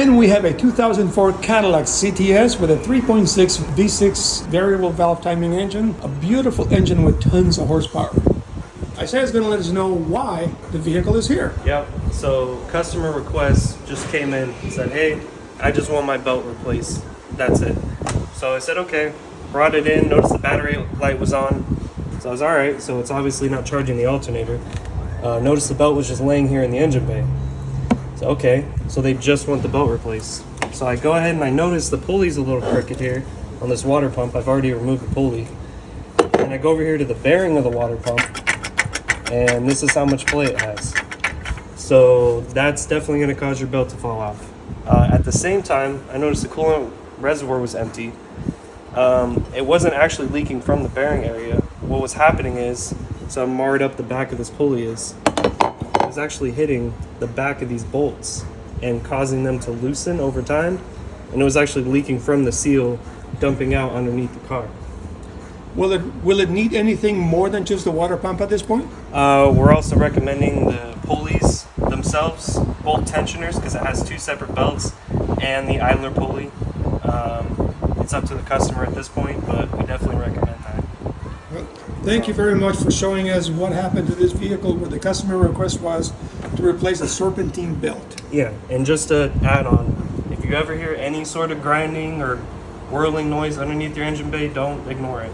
And we have a 2004 Cadillac CTS with a 3.6 V6 variable valve timing engine, a beautiful engine with tons of horsepower. Isaiah's going to let us know why the vehicle is here. Yep. So customer request just came in and said, "Hey, I just want my belt replaced. That's it." So I said, "Okay." Brought it in. Noticed the battery light was on. So I was all right. So it's obviously not charging the alternator. Uh, noticed the belt was just laying here in the engine bay. Okay. So they just want the belt replaced. So I go ahead and I notice the pulley's a little crooked here on this water pump. I've already removed the pulley. And I go over here to the bearing of the water pump and this is how much play it has. So that's definitely going to cause your belt to fall off. Uh, at the same time, I noticed the coolant reservoir was empty. Um, it wasn't actually leaking from the bearing area. What was happening is, so marred up the back of this pulley is, was actually hitting the back of these bolts and causing them to loosen over time. And it was actually leaking from the seal, dumping out underneath the car. Will it will it need anything more than just the water pump at this point? Uh, we're also recommending the pulleys themselves, both tensioners, because it has two separate belts, and the idler pulley. Um, it's up to the customer at this point, but we definitely recommend Thank you very much for showing us what happened to this vehicle where the customer request was to replace a serpentine belt. Yeah, and just to add on, if you ever hear any sort of grinding or whirling noise underneath your engine bay, don't ignore it.